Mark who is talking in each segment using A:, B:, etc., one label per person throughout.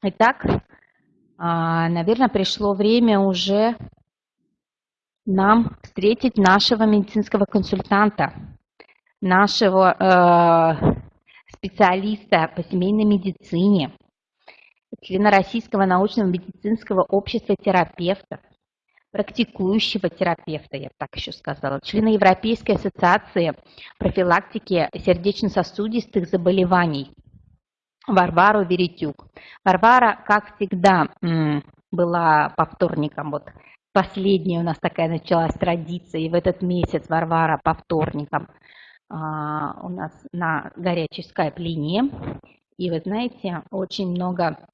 A: Итак, а, наверное, пришло время уже нам встретить нашего медицинского консультанта, нашего э, специалиста по семейной медицине, члена Российского научного медицинского общества терапевтов, практикующего терапевта, я так еще сказала, члена Европейской ассоциации профилактики сердечно-сосудистых заболеваний Варвару Веретюк. Варвара, как всегда, была по вторникам, вот последняя у нас такая началась традиция, и в этот месяц Варвара по вторникам а, у нас на горячей скайп-линии. И вы знаете, очень много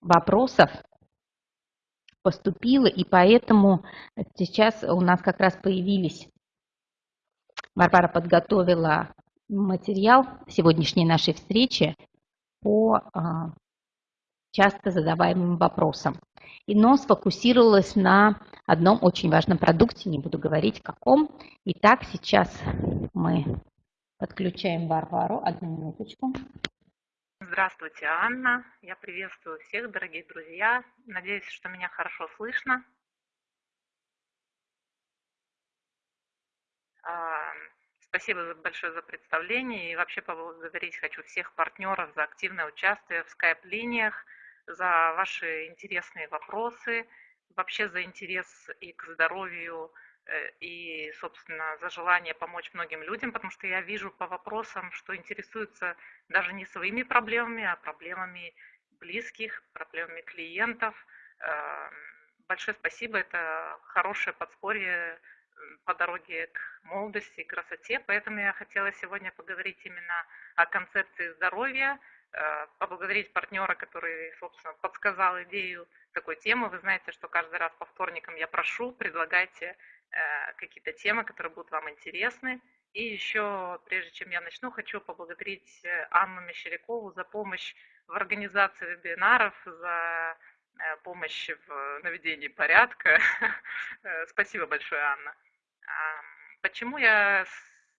A: вопросов поступило, и поэтому сейчас у нас как раз появились, Варвара подготовила материал сегодняшней нашей встречи по а, часто задаваемым вопросам. И но сфокусировалась на одном очень важном продукте, не буду говорить каком. Итак, сейчас мы подключаем Варвару. Одну минуточку.
B: Здравствуйте, Анна. Я приветствую всех, дорогие друзья. Надеюсь, что меня хорошо слышно. Спасибо большое за представление и вообще поблагодарить хочу всех партнеров за активное участие в скайп-линиях – за ваши интересные вопросы, вообще за интерес и к здоровью, э, и, собственно, за желание помочь многим людям, потому что я вижу по вопросам, что интересуются даже не своими проблемами, а проблемами близких, проблемами клиентов. Эм, большое спасибо, это хорошее подспорье по дороге к молодости и красоте, поэтому я хотела сегодня поговорить именно о концепции здоровья, Э, поблагодарить партнера, который, собственно, подсказал идею такой темы. Вы знаете, что каждый раз по вторникам я прошу, предлагайте э, какие-то темы, которые будут вам интересны. И еще, прежде чем я начну, хочу поблагодарить э, Анну Мещерякову за помощь в организации вебинаров, за помощь в наведении порядка. Спасибо большое, Анна. Почему я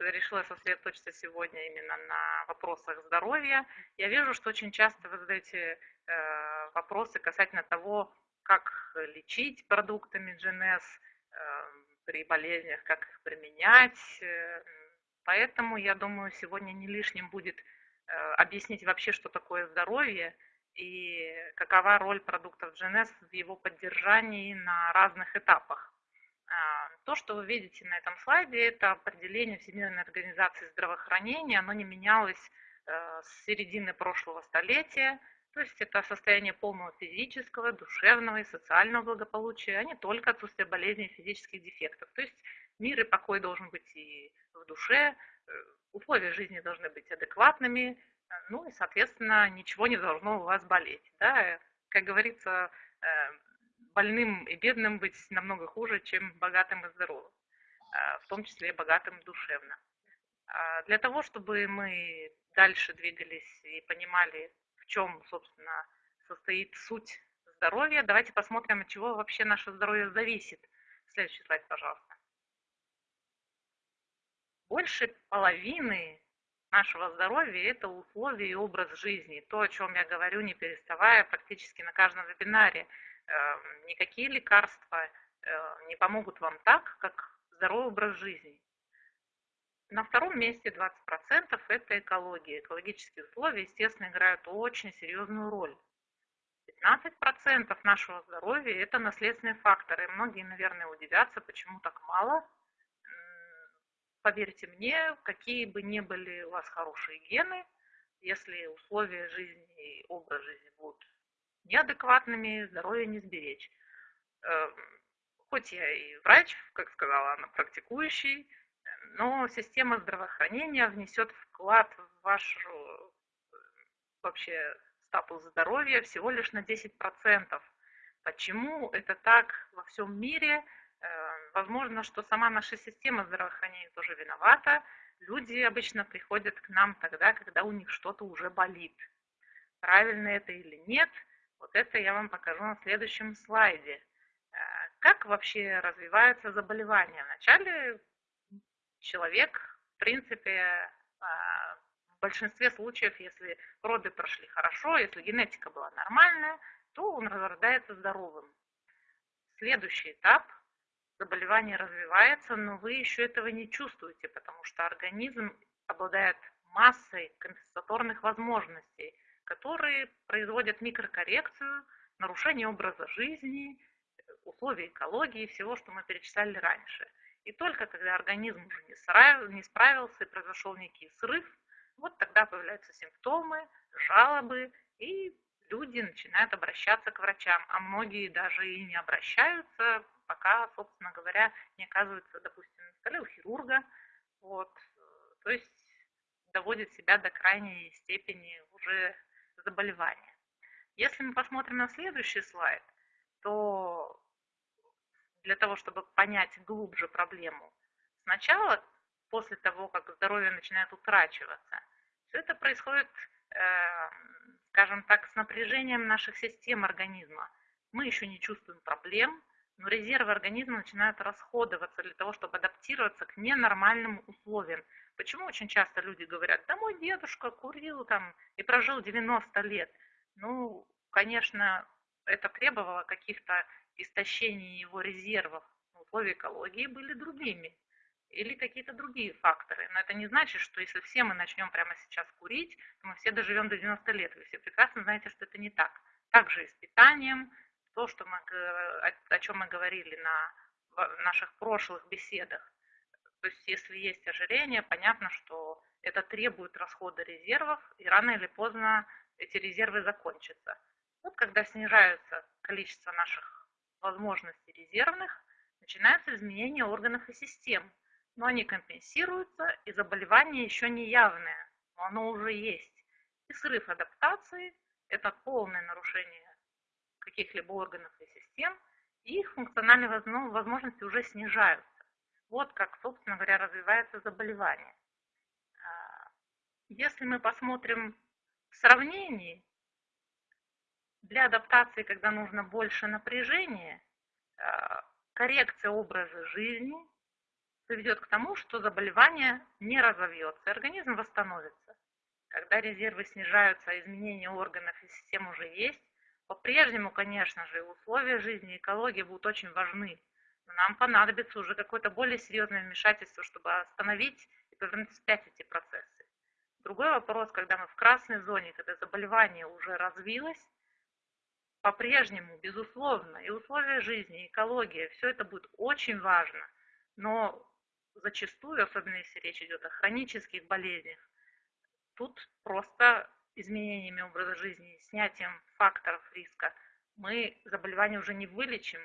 B: решила сосредоточиться сегодня именно на вопросах здоровья. Я вижу, что очень часто вы задаете э, вопросы касательно того, как лечить продуктами GNS э, при болезнях, как их применять. Э, поэтому, я думаю, сегодня не лишним будет э, объяснить вообще, что такое здоровье и какова роль продуктов GNS в его поддержании на разных этапах. То, что вы видите на этом слайде, это определение Всемирной организации здравоохранения. Оно не менялось э, с середины прошлого столетия. То есть это состояние полного физического, душевного и социального благополучия, а не только отсутствие болезней и физических дефектов. То есть мир и покой должен быть и в душе, э, условия жизни должны быть адекватными, э, ну и, соответственно, ничего не должно у вас болеть. Да? Как говорится, больным и бедным быть намного хуже, чем богатым и здоровым, а, в том числе и богатым душевно. А, для того, чтобы мы дальше двигались и понимали, в чем, собственно, состоит суть здоровья, давайте посмотрим, от чего вообще наше здоровье зависит. Следующий слайд, пожалуйста. Больше половины нашего здоровья – это условия и образ жизни. То, о чем я говорю, не переставая, практически на каждом вебинаре – никакие лекарства э, не помогут вам так, как здоровый образ жизни. На втором месте 20% это экология. Экологические условия, естественно, играют очень серьезную роль. 15% нашего здоровья – это наследственные факторы. Многие, наверное, удивятся, почему так мало. Поверьте мне, какие бы ни были у вас хорошие гены, если условия жизни и образ жизни будут неадекватными, здоровье не сберечь. Эм, хоть я и врач, как сказала она, практикующий, но система здравоохранения внесет вклад в вашу вообще статус здоровья всего лишь на 10%. Почему это так во всем мире? Эм, возможно, что сама наша система здравоохранения тоже виновата. Люди обычно приходят к нам тогда, когда у них что-то уже болит. Правильно это или нет – вот это я вам покажу на следующем слайде. Э, как вообще развиваются заболевания? Вначале человек, в принципе, э, большинстве случаев, если роды прошли хорошо, если генетика была нормальная, то он рождается здоровым. Следующий этап – заболевание развивается, но вы еще этого не чувствуете, потому что организм обладает массой компенсаторных возможностей, которые производят микрокоррекцию, нарушение образа жизни, условий экологии, всего, что мы перечисляли раньше. И только когда организм уже не справился и произошел некий срыв, вот тогда появляются симптомы, жалобы, и люди начинают обращаться к врачам, а многие даже и не обращаются, пока, собственно говоря, не оказываются, допустим, на столе у хирурга. Вот. То есть доводит себя до крайней степени уже заболевания. Если мы посмотрим на следующий слайд, то для того, чтобы понять глубже проблему, сначала, после того, как здоровье начинает утрачиваться, все это происходит, э, скажем так, с напряжением наших систем организма. Мы еще не чувствуем проблем, но резервы организма начинают расходоваться для того, чтобы адаптироваться к ненормальным условиям. Почему очень часто люди говорят, да мой дедушка курил там и прожил 90 лет. Ну, конечно, это требовало каких-то истощений его резервов. Условия экологии были другими или какие-то другие факторы. Но это не значит, что если все мы начнем прямо сейчас курить, то мы все доживем до 90 лет. Вы все прекрасно знаете, что это не так. Также и с питанием, то, что мы, о, чем мы говорили на наших прошлых беседах. То есть если есть ожирение, понятно, что это требует расхода резервов, и рано или поздно эти резервы закончатся. Вот когда снижается количество наших возможностей резервных, начинаются изменения органов и систем но они компенсируются, и заболевание еще не явное, но оно уже есть. И срыв адаптации – это полное нарушение каких-либо органов и систем, и их функциональные возможности уже снижаются. Вот как, собственно говоря, развивается заболевание. А, если мы посмотрим в сравнении, для адаптации, когда нужно больше напряжения, а, коррекция образа жизни – приведет к тому, что заболевание не разовьется, организм восстановится. Когда резервы снижаются, а изменения органов и систем уже есть, по-прежнему, конечно же, условия жизни, экология будут очень важны. Но нам понадобится уже какое-то более серьезное вмешательство, чтобы остановить и повернуть вспять эти процессы. Другой вопрос, когда мы в красной зоне, когда заболевание уже развилось, по-прежнему, безусловно, и условия жизни, и экология, все это будет очень важно. Но зачастую, особенно если речь идет о хронических болезнях, тут просто изменениями образа жизни, снятием факторов риска, мы заболевание уже не вылечим.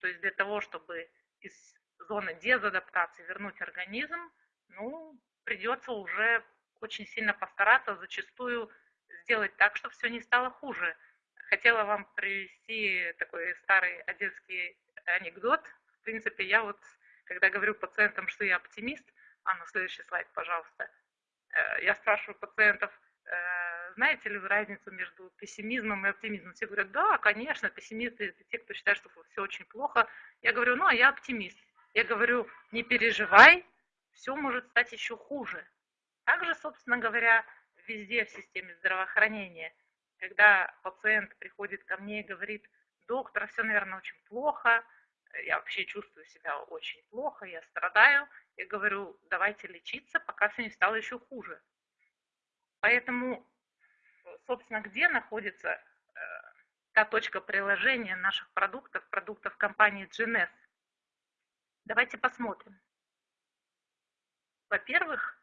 B: То есть для того, чтобы из зоны дезадаптации вернуть организм, ну, придется уже очень сильно постараться, зачастую сделать так, чтобы все не стало хуже. Хотела вам привести такой старый одесский анекдот. В принципе, я вот когда говорю пациентам, что я оптимист, а на следующий слайд, пожалуйста, э, я спрашиваю пациентов, знаете ли вы разницу между пессимизмом и оптимизмом? Все говорят, да, конечно, пессимисты это те, кто считает, что все очень плохо. Я говорю, ну, а я оптимист. Я говорю, не переживай, все может стать еще хуже. Также, собственно говоря, везде в системе здравоохранения, когда пациент приходит ко мне и говорит, доктор, все, наверное, очень плохо, я вообще чувствую себя очень плохо, я страдаю, я говорю, давайте лечиться, пока все не стало еще хуже. Поэтому, собственно, где находится э, та точка приложения наших продуктов, продуктов компании GNS? Давайте посмотрим. Во-первых,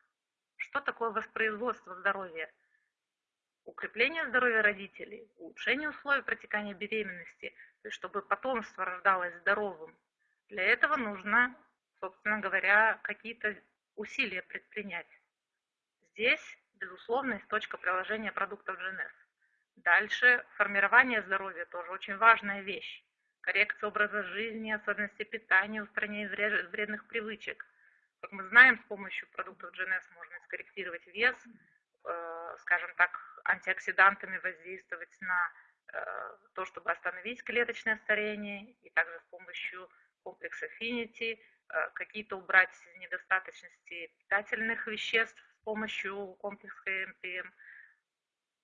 B: что такое воспроизводство здоровья? Укрепление здоровья родителей, улучшение условий протекания беременности – чтобы потомство рождалось здоровым. Для этого нужно, собственно говоря, какие-то усилия предпринять. Здесь, безусловно, есть точка приложения продуктов GNS. Дальше формирование здоровья тоже очень важная вещь. Коррекция образа жизни, особенности питания, устранение вредных привычек. Как мы знаем, с помощью продуктов GNS можно скорректировать вес, э, скажем так, антиоксидантами воздействовать на Э, то, чтобы остановить клеточное старение, и также с помощью комплекса Affinity э, какие-то убрать недостаточности питательных веществ помощью комплекса МТМ.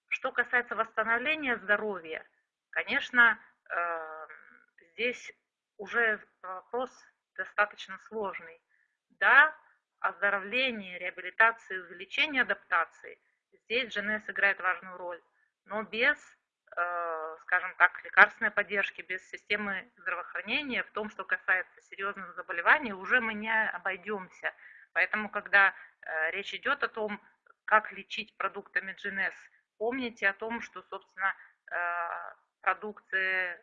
B: Что касается восстановления здоровья, конечно, э, здесь уже вопрос достаточно сложный. Да, оздоровление, реабилитации, увеличение адаптации, здесь GNS играет важную роль, но без, э, скажем так, лекарственной поддержки, без системы здравоохранения, в том, что касается серьезных заболеваний, уже мы не обойдемся. Поэтому, когда э, речь идет о том, как лечить продуктами GNS, помните о том, что, собственно, э, продукция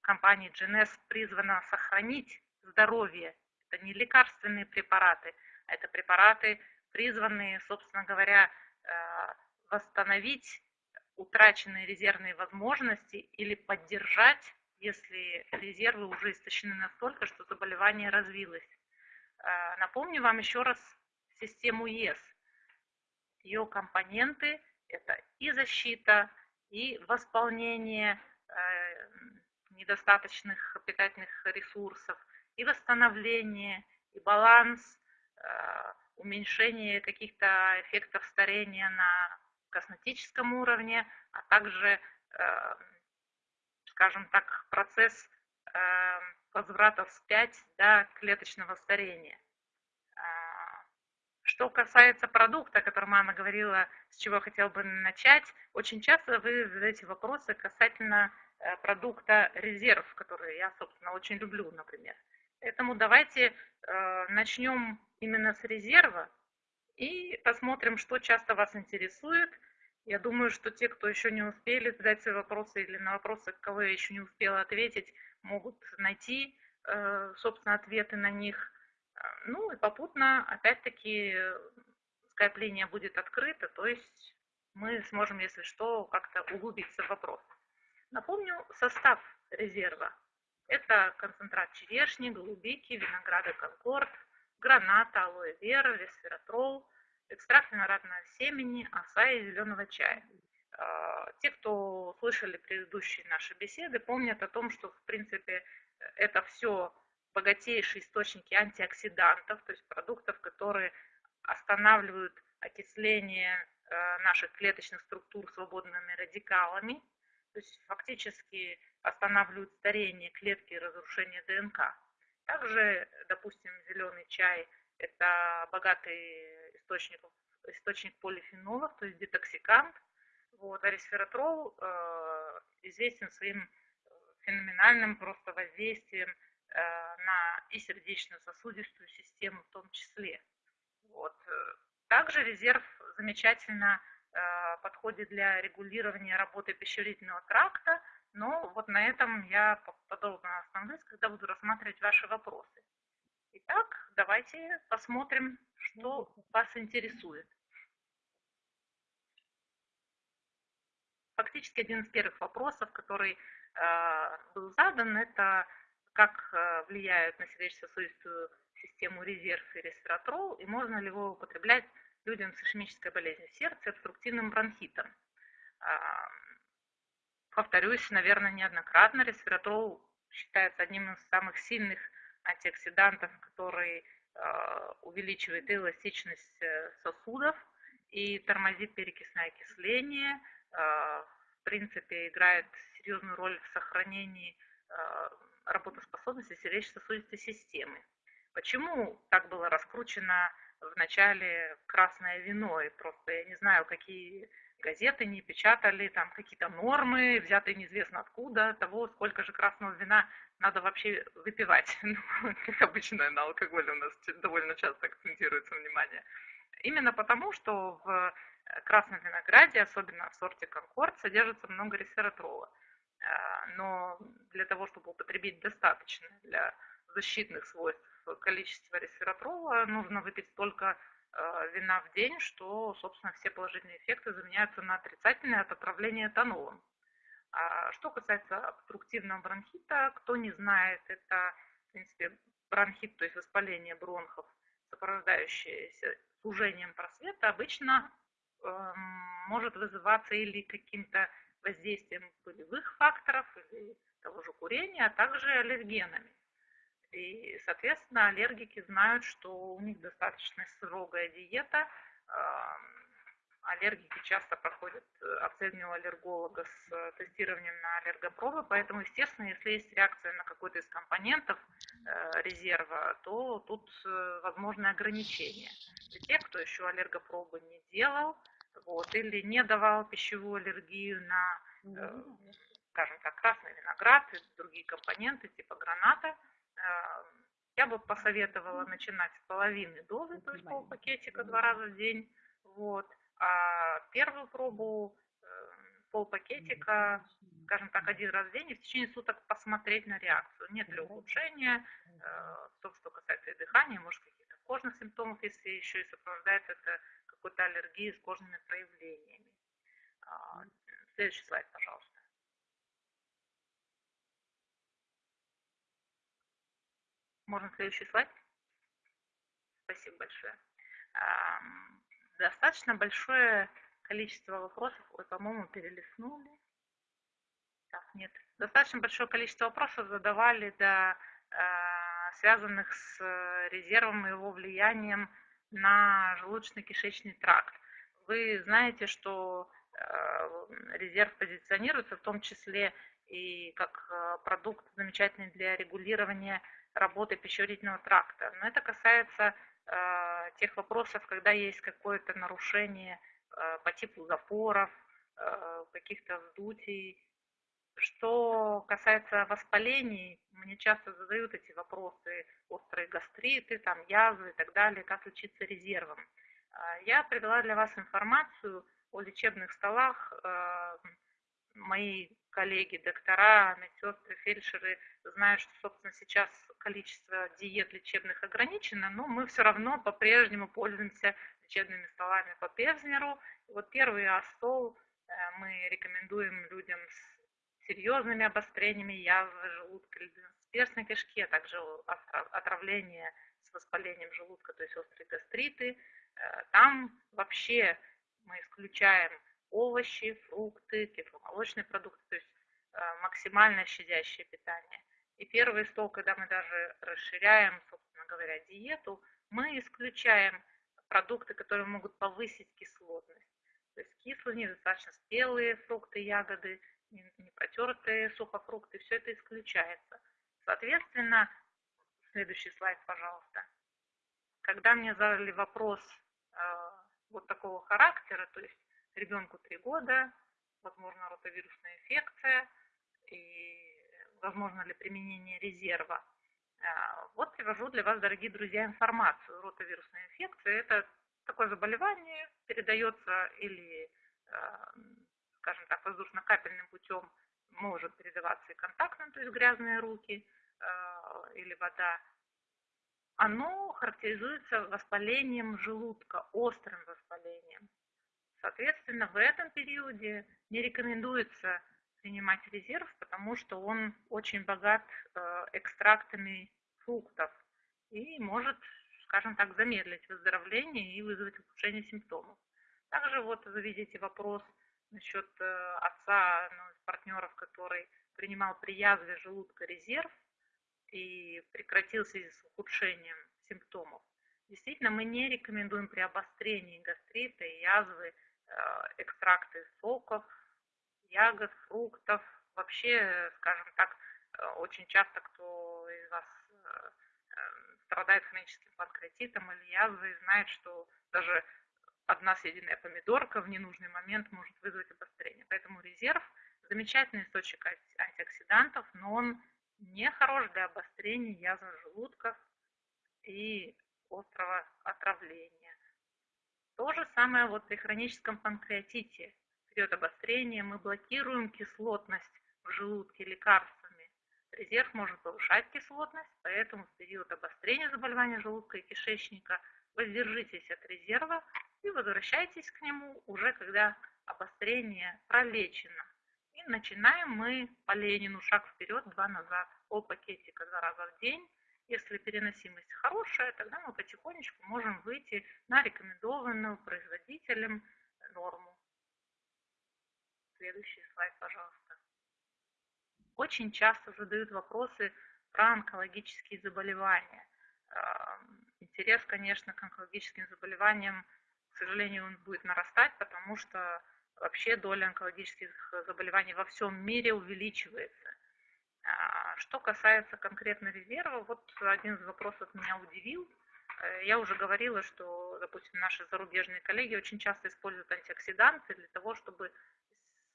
B: компании GNS призвана сохранить здоровье. Это не лекарственные препараты, а это препараты, призванные, собственно говоря, э, восстановить утраченные резервные возможности или поддержать, если резервы уже истощены настолько, что заболевание развилось. Э, напомню вам еще раз систему ЕС. Ее компоненты – это и защита, и восполнение э, недостаточных питательных ресурсов, и восстановление, и баланс, э, уменьшение каких-то эффектов старения на косметическом уровне, а также, скажем так, процесс э, возврата вспять до клеточного старения. Что касается продукта, о котором Анна говорила, с чего я хотела бы начать, очень часто вы задаете вопросы касательно Э, продукта резерв, который я, собственно, очень люблю, например. Поэтому давайте э, начнем именно с резерва и посмотрим, что часто вас интересует. Я думаю, что те, кто еще не успели задать свои вопросы или на вопросы, кого я еще не успела ответить, могут найти, э, собственно, ответы на них. Ну и попутно, опять-таки, скайп-линия будет открыта, то есть мы сможем, если что, как-то углубиться в вопрос. Напомню состав резерва. Это концентрат черешни, голубики, винограда конкорд, граната, алоэ вера, ресвератрол, экстракт виноградного семени, оса и зеленого чая. А, те, кто слышали предыдущие наши беседы, помнят о том, что, в принципе, это все богатейшие источники антиоксидантов, то есть продуктов, которые останавливают окисление э, наших клеточных структур свободными радикалами, то есть фактически останавливают старение клетки и разрушение ДНК. Также, допустим, зеленый чай – это богатый источник, источник полифенолов, то есть детоксикант. Вот, а ресвератрол э, известен своим феноменальным просто воздействием э, на и сердечно-сосудистую систему в том числе. Вот. Также резерв замечательно Э, подходит для регулирования работы пищеварительного тракта, но вот на этом я подробно остановлюсь, когда буду рассматривать ваши вопросы. Итак, давайте посмотрим, что вас интересует. Фактически один из первых вопросов, который э, был задан, это как э, влияют на сердечно-сосудистую систему резерв и ресвератрол, и можно ли его употреблять людям с ишемической болезнью сердца, обструктивным бронхитом. А, повторюсь, наверное, неоднократно, ресвератрол считается одним из самых сильных антиоксидантов, который а, увеличивает эластичность э, сосудов и тормозит перекисное окисление, а, в принципе, играет серьезную роль в сохранении работоспособности сердечно-сосудистой системы. Почему так было раскручено в начале красное вино, и просто я не знаю, какие газеты не печатали, там какие-то нормы, взятые неизвестно откуда, того, сколько же красного вина надо вообще выпивать. Ну, как обычно на алкоголе у нас довольно часто акцентируется внимание. Именно потому, что в красном винограде, особенно в сорте Конкорд, содержится много ресвератрола. А, но для того, чтобы употребить достаточно для защитных свойств количество ресвератрола, нужно выпить столько э, вина в день, что, собственно, все положительные эффекты заменяются на отрицательные от отравления этанолом. А что касается обструктивного бронхита, кто не знает, это, в принципе, бронхит, то есть воспаление бронхов, сопровождающееся сужением просвета, обычно э, может вызываться или каким-то воздействием полевых факторов, или того же курения, а также аллергенами. И, соответственно, аллергики знают, что у них достаточно строгая диета, а, аллергики часто проходят оценивание аллерголога с тестированием на аллергопробы, поэтому, естественно, если есть реакция на какой-то из компонентов резерва, то тут возможны ограничения. Для тех, кто еще аллергопробы не делал, вот, или не давал пищевую аллергию на, скажем так, красный виноград и другие компоненты типа граната, я бы посоветовала начинать с половины дозы, то есть пол пакетика два раза в день. Вот. А первую пробу э, пол пакетика, скажем так, один раз в день и в течение суток посмотреть на реакцию. Нет ли ухудшения, э, то, что касается и дыхания, может, каких-то кожных симптомов, если еще и сопровождается это какой-то аллергией с кожными проявлениями. А, следующий слайд, пожалуйста. Можно следующий слайд? Спасибо большое. Достаточно большое количество вопросов. Ой, по-моему, перелистнули. Так, нет. Достаточно большое количество вопросов задавали, да, а, связанных с резервом и его влиянием на желудочно-кишечный тракт. Вы знаете, что а, резерв позиционируется в том числе и как продукт замечательный для регулирования работы пищеварительного тракта. Но это касается э, тех вопросов, когда есть какое-то нарушение э, по типу запоров, э, каких-то вздутий. Что касается воспалений, мне часто задают эти вопросы, острые гастриты, там, язвы и так далее, как лечиться резервом. Я привела для вас информацию о лечебных столах. Мои коллеги, доктора, медсестры, фельдшеры знают, что, собственно, сейчас количество диет лечебных ограничено, но мы все равно по-прежнему пользуемся лечебными столами по Певзнеру. вот первый стол э, мы рекомендуем людям с серьезными обострениями язвы желудка перстной кишки, а также отравление с воспалением желудка, то есть острые гастриты. Э, там вообще мы исключаем овощи, фрукты, кисломолочные продукты, то есть э, максимально щадящее питание. И первый стол, когда мы даже расширяем, собственно говоря, диету, мы исключаем продукты, которые могут повысить кислотность. То есть кислые, недостаточно спелые фрукты, ягоды, не протертые сухофрукты, все это исключается. Соответственно, следующий слайд, пожалуйста. Когда мне задали вопрос э, вот такого характера, то есть ребенку 3 года, возможно, ротовирусная инфекция и возможно ли применение резерва. А, вот привожу для вас, дорогие друзья, информацию. Ротовирусная инфекция – это такое заболевание, передается или, а, скажем так, воздушно-капельным путем может передаваться и контактным, то есть грязные руки а, или вода. Оно характеризуется воспалением желудка, острым воспалением. Соответственно, в этом периоде не рекомендуется принимать резерв, потому что он очень богат э, экстрактами фруктов и может, скажем так, замедлить выздоровление и вызвать ухудшение симптомов. Также вот вы видите вопрос насчет э, отца, ну, партнеров, который принимал при язве желудка резерв и прекратил в связи с ухудшением симптомов. Действительно, мы не рекомендуем при обострении гастрита и язвы Э, экстракты соков, ягод, фруктов. Вообще, скажем так, э, очень часто кто из вас э, страдает хроническим панкреатитом или язвой, знает, что даже одна съеденная помидорка в ненужный момент может вызвать обострение. Поэтому резерв – замечательный источник антиоксидантов, но он не хорош для обострения язвы желудков и острого отравления. То же самое вот при хроническом панкреатите. В период обострения мы блокируем кислотность в желудке лекарствами. Резерв может повышать кислотность, поэтому в период обострения заболевания желудка и кишечника воздержитесь от резерва и возвращайтесь к нему уже когда обострение пролечено. И начинаем мы по Ленину шаг вперед, два назад, пол пакетика два раза в день если переносимость хорошая, тогда мы потихонечку можем выйти на рекомендованную производителем норму. Следующий слайд, пожалуйста. Очень часто задают вопросы про онкологические заболевания. Интерес, конечно, к онкологическим заболеваниям к сожалению, он будет нарастать, потому что вообще доля онкологических заболеваний во всем мире увеличивается. Что касается конкретно резерва, вот один из вопросов меня удивил. Э, я уже говорила, что, допустим, наши зарубежные коллеги очень часто используют антиоксиданты для того, чтобы,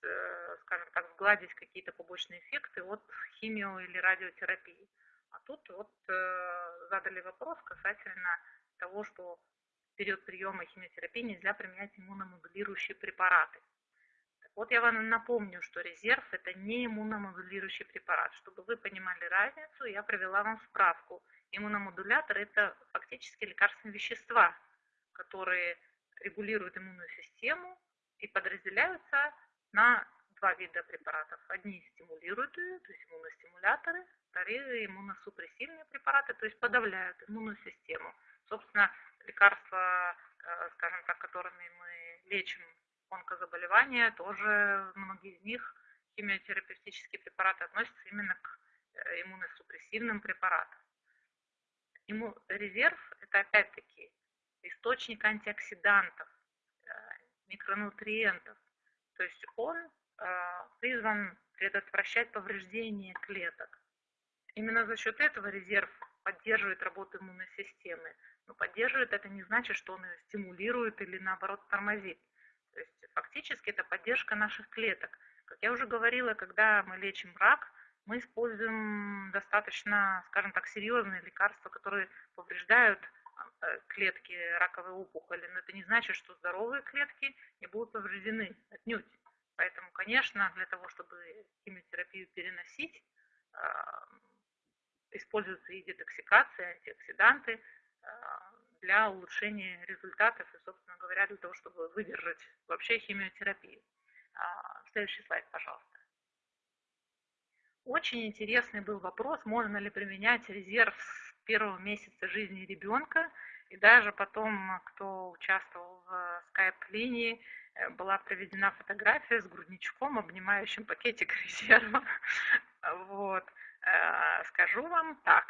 B: э, скажем так, сгладить какие-то побочные эффекты от химио- или радиотерапии. А тут вот э, задали вопрос касательно того, что в период приема химиотерапии нельзя применять иммуномодулирующие препараты. Вот я вам напомню, что резерв – это не иммуномодулирующий препарат. Чтобы вы понимали разницу, я привела вам справку. Иммуномодулятор – это фактически лекарственные вещества, которые регулируют иммунную систему и подразделяются на два вида препаратов. Одни стимулируют ее, то есть иммуностимуляторы, вторые иммуносупрессивные препараты, то есть подавляют иммунную систему. Собственно, лекарства, э, скажем так, которыми мы лечим онкозаболевания, тоже многие из них, химиотерапевтические препараты, относятся именно к э, иммуносупрессивным препаратам. Ему резерв – это опять-таки источник антиоксидантов, э, микронутриентов. То есть он э, призван предотвращать повреждение клеток. Именно за счет этого резерв поддерживает работу иммунной системы. Но поддерживает это не значит, что он ее стимулирует или наоборот тормозит. То есть фактически это поддержка наших клеток. Как я уже говорила, когда мы лечим рак, мы используем достаточно, скажем так, серьезные лекарства, которые повреждают э, клетки раковой опухоли. Но это не значит, что здоровые клетки не будут повреждены отнюдь. Поэтому, конечно, для того, чтобы химиотерапию переносить, э, используются и детоксикация, антиоксиданты, э, для улучшения результатов и, собственно говоря, для того, чтобы выдержать вообще химиотерапию. А, следующий слайд, пожалуйста. Очень интересный был вопрос, можно ли применять резерв с первого месяца жизни ребенка. И даже потом, кто участвовал в скайп-линии, э, была проведена фотография с грудничком, обнимающим пакетик резерва. Вот. Э, скажу вам так,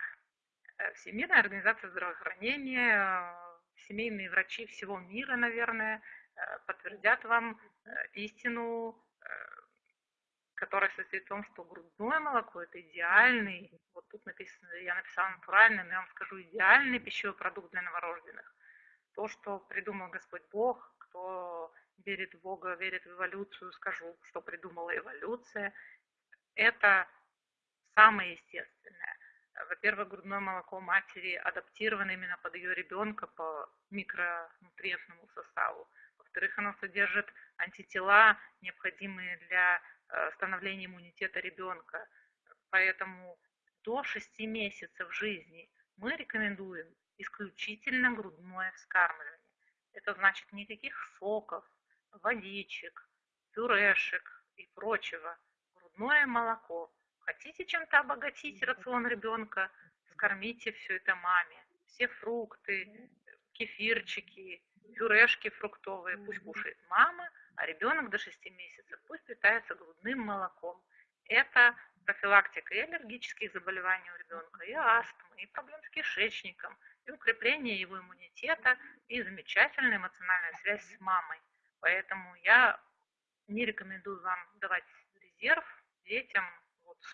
B: Всемирная организация здравоохранения, э, семейные врачи всего мира, наверное, э, подтвердят вам истину, которая состоит в том, что грудное молоко – это идеальный, вот тут написано, я написала натуральный, но я вам скажу, идеальный пищевой продукт для новорожденных. То, что придумал Господь Бог, кто верит в Бога, верит в эволюцию, скажу, что придумала эволюция, это самое естественное. Во-первых, грудное молоко матери адаптировано именно под ее ребенка по микронутриентному составу. Во-вторых, оно содержит антитела, необходимые для э, становления иммунитета ребенка. Поэтому до 6 месяцев жизни мы рекомендуем исключительно грудное вскармливание. Это значит никаких соков, водичек, пюрешек и прочего. Грудное молоко Хотите чем-то обогатить рацион ребенка, скормите все это маме. Все фрукты, кефирчики, пюрешки фруктовые пусть кушает мама, а ребенок до 6 месяцев пусть питается грудным молоком. Это профилактика и аллергических заболеваний у ребенка, и астмы, и проблем с кишечником, и укрепление его иммунитета, и замечательная эмоциональная связь с мамой. Поэтому я не рекомендую вам давать резерв детям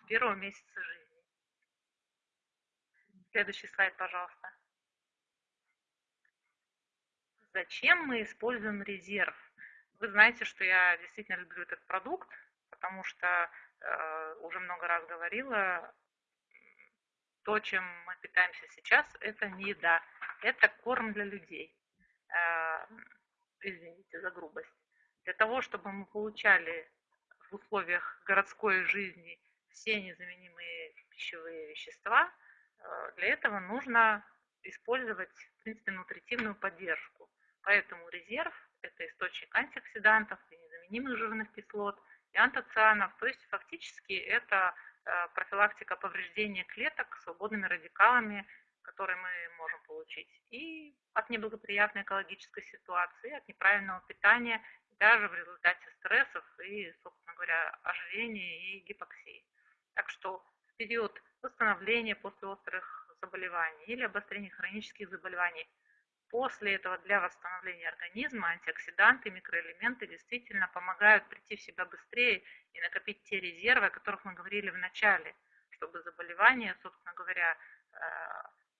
B: первого месяца жизни. Следующий слайд, пожалуйста. Зачем мы используем резерв? Вы знаете, что я действительно люблю этот продукт, потому что э, уже много раз говорила, то, чем мы питаемся сейчас, это не еда, это корм для людей. Э, извините за грубость. Для того, чтобы мы получали в условиях городской жизни все незаменимые пищевые вещества, э, для этого нужно использовать, в принципе, нутритивную поддержку. Поэтому резерв – это источник антиоксидантов и незаменимых жирных кислот, и антоцианов. То есть фактически это э, профилактика повреждения клеток свободными радикалами, которые мы можем получить и от неблагоприятной экологической ситуации, от неправильного питания, даже в результате стрессов и, собственно говоря, ожирения и гипоксии. Так что в период восстановления после острых заболеваний или обострения хронических заболеваний после этого для восстановления организма антиоксиданты, микроэлементы действительно помогают прийти в себя быстрее и накопить те резервы, о которых мы говорили в начале, чтобы заболевание, собственно говоря, э,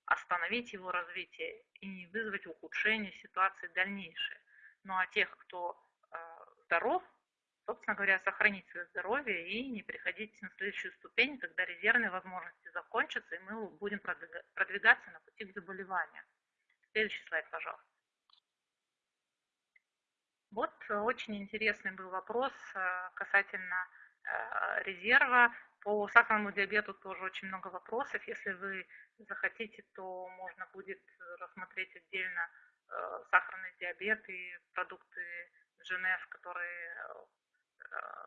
B: остановить его развитие и не вызвать ухудшение ситуации дальнейшей. Ну а тех, кто э, здоров, собственно говоря, сохранить свое здоровье и не приходить на следующую ступень, когда резервные возможности закончатся, и мы будем продвигаться на пути к заболеванию. Следующий слайд, пожалуйста. Вот э, очень интересный был вопрос э, касательно э, резерва. По сахарному диабету тоже очень много вопросов. Если вы захотите, то можно будет рассмотреть отдельно сахарный диабет и продукты ЖНФ, которые,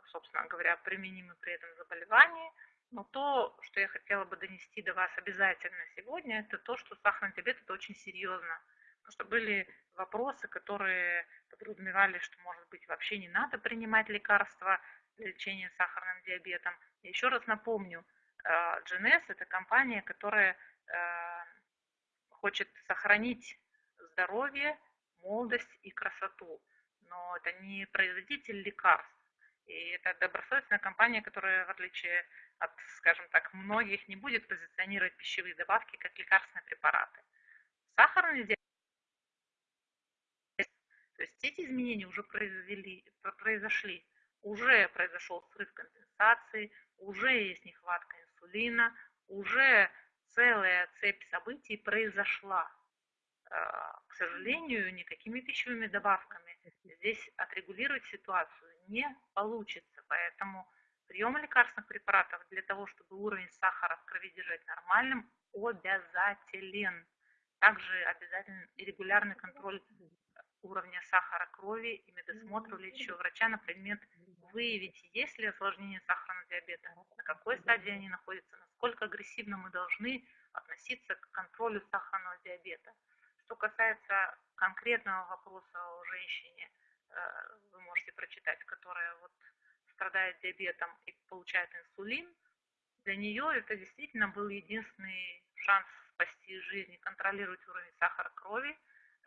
B: собственно говоря, применимы при этом заболевании. Но то, что я хотела бы донести до вас обязательно сегодня, это то, что сахарный диабет это очень серьезно. Потому что были вопросы, которые подразумевали, что, может быть, вообще не надо принимать лекарства для лечения сахарным диабетом. И еще раз напомню, GNS – это компания, которая э, хочет сохранить здоровье, молодость и красоту. Но это не производитель лекарств. И это добросовестная компания, которая, в отличие от, скажем так, многих, не будет позиционировать пищевые добавки как лекарственные препараты. Сахарный диабет, то есть эти изменения уже произвели, произошли, уже произошел срыв компенсации, уже есть нехватка инсулина, уже целая цепь событий произошла. А, к сожалению, никакими пищевыми добавками здесь отрегулировать ситуацию не получится, поэтому Прием лекарственных препаратов для того, чтобы уровень сахара в крови держать нормальным, обязателен. Также обязателен и регулярный контроль уровня сахара крови и медосмотр у лечащего врача на предмет выявить, есть ли осложнение сахарного диабета, на какой стадии они находятся, насколько агрессивно мы должны относиться к контролю сахарного диабета. Что касается конкретного вопроса о женщине, вы можете прочитать, которая вот страдает диабетом и получает инсулин, для нее это действительно был единственный шанс спасти жизнь контролировать уровень сахара крови.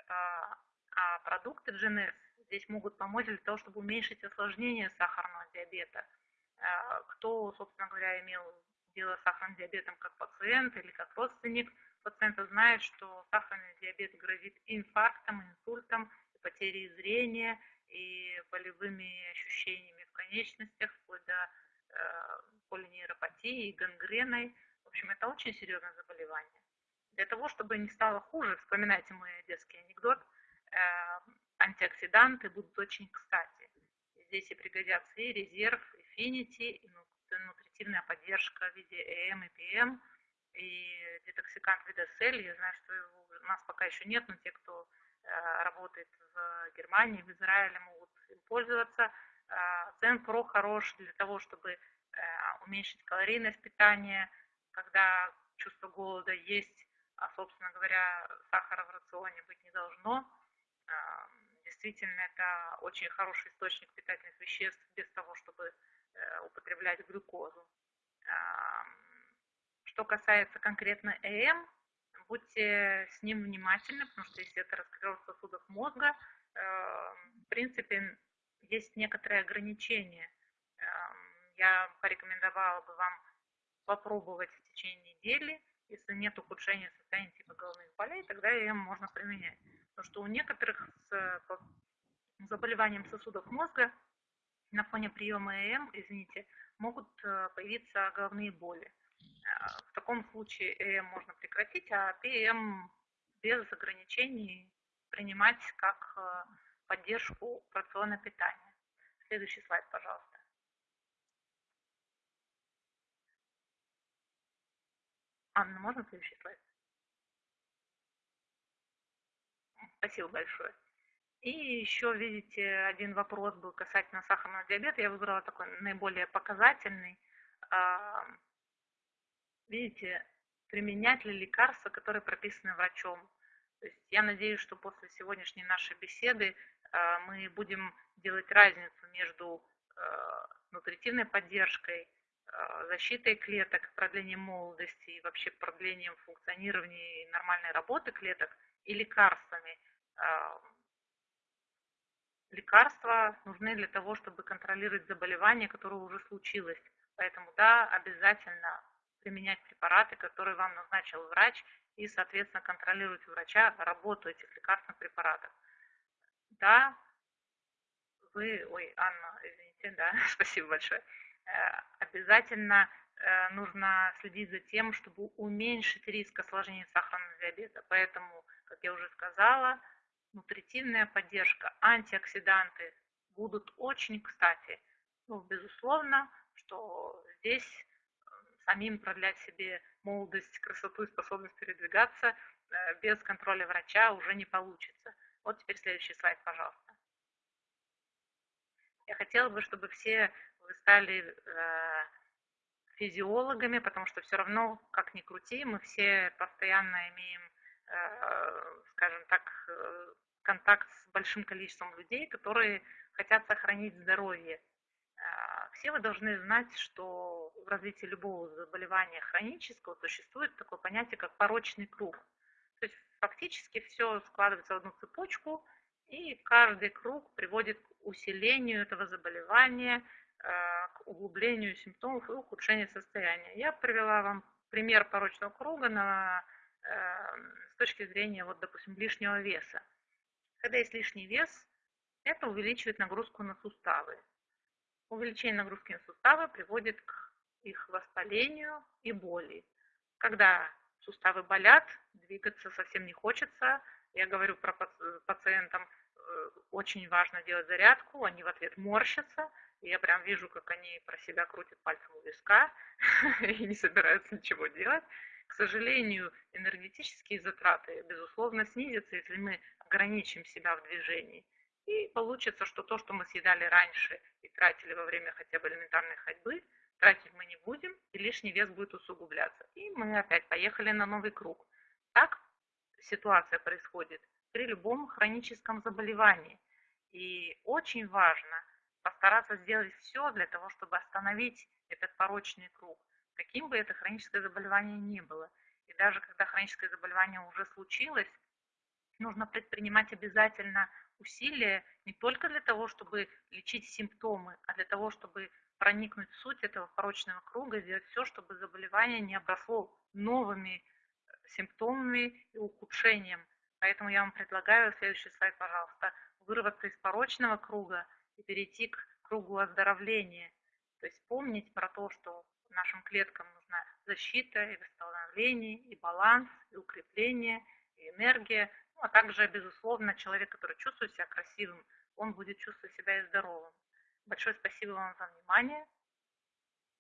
B: А, а продукты GNS здесь могут помочь для того, чтобы уменьшить осложнение сахарного диабета. А, кто, собственно говоря, имел дело с сахарным диабетом как пациент или как родственник пациента, знает, что сахарный диабет грозит инфарктом, инсультом, потерей зрения и болевыми ощущениями конечностях, вплоть до э, полинейропатии, гангреной. В общем, это очень серьезное заболевание. Для того, чтобы не стало хуже, вспоминайте мой детский анекдот, э, антиоксиданты будут очень кстати. Здесь и пригодятся и резерв, и финити, и нутритивная поддержка в виде ЭМ и ПМ, и детоксикант вида сель. Я знаю, что его у нас пока еще нет, но те, кто работает в Германии, в Израиле, могут им пользоваться. Цен-Про хорош для того, чтобы э, уменьшить калорийность питания, когда чувство голода есть, а, собственно говоря, сахара в рационе быть не должно. Действительно, это очень хороший источник питательных веществ без того, чтобы э, употреблять глюкозу. Что касается конкретно ЭМ, будьте с ним внимательны, потому что если это раскрытие сосудов мозга, э, в принципе, есть некоторые ограничения. Эм, я порекомендовала бы вам попробовать в течение недели. Если нет ухудшения состояния типа головных болей, тогда ее можно применять. Потому что у некоторых с заболеванием сосудов мозга на фоне приема ЭМ, извините, могут э, появиться головные боли. Таком случае ЭМ можно прекратить, а ПМ без ограничений принимать как э, поддержку рациона питания. Следующий слайд, пожалуйста. Анна, можно следующий слайд? Спасибо большое. И еще, видите, один вопрос был касательно сахарного диабета. Я выбрала такой наиболее показательный. Видите, применять ли лекарства, которые прописаны врачом. То есть я надеюсь, что после сегодняшней нашей беседы а, мы будем делать разницу между а, нутритивной поддержкой, а, защитой клеток, продлением молодости и вообще продлением функционирования и нормальной работы клеток и лекарствами, лекарства нужны для того, чтобы контролировать заболевание, которое уже случилось. Поэтому да, обязательно применять препараты, которые вам назначил врач, и, соответственно, контролировать у врача работу этих лекарственных препаратов. Да, вы, ой, Анна, извините, да, спасибо большое. Э, обязательно э, нужно следить за тем, чтобы уменьшить риск осложнений сахарного диабета. Поэтому, как я уже сказала, нутритивная поддержка, антиоксиданты будут очень кстати. Ну, безусловно, что здесь самим продлять себе молодость, красоту и способность передвигаться без контроля врача уже не получится. Вот теперь следующий слайд, пожалуйста. Я хотела бы, чтобы все вы стали э, физиологами, потому что все равно, как ни крути, мы все постоянно имеем, э, скажем так, э, контакт с большим количеством людей, которые хотят сохранить здоровье. Все вы должны знать, что в развитии любого заболевания хронического существует такое понятие, как порочный круг. То есть фактически все складывается в одну цепочку, и каждый круг приводит к усилению этого заболевания, э, к углублению симптомов и ухудшению состояния. Я привела вам пример порочного круга на, э, с точки зрения, вот, допустим, лишнего веса. Когда есть лишний вес, это увеличивает нагрузку на суставы. Увеличение нагрузки на суставы приводит к их воспалению и боли. Когда суставы болят, двигаться совсем не хочется. Я говорю про пациентам, Э, очень важно делать зарядку, они в ответ морщатся, и я прям вижу, как они про себя крутят пальцем у виска и не собираются ничего делать. К сожалению, энергетические затраты, безусловно, снизятся, если мы ограничим себя в движении. И получится, что то, что мы съедали раньше и тратили во время хотя бы элементарной ходьбы, тратить мы не будем, и лишний вес будет усугубляться. И мы опять поехали на новый круг. Так ситуация происходит при любом хроническом заболевании. И очень важно постараться сделать все для того, чтобы остановить этот порочный круг, каким бы это хроническое заболевание ни было. И даже когда хроническое заболевание уже случилось, нужно предпринимать обязательно усилия не только для того, чтобы лечить симптомы, а для того, чтобы проникнуть в суть этого порочного круга, сделать все, чтобы заболевание не обросло новыми симптомами и ухудшением Поэтому я вам предлагаю, следующий слайд, пожалуйста, вырваться из порочного круга и перейти к кругу оздоровления. То есть помнить про то, что нашим клеткам нужна защита и восстановление, и баланс, и укрепление, и энергия. Ну, а также, безусловно, человек, который чувствует себя красивым, он будет чувствовать себя и здоровым. Большое спасибо вам за внимание.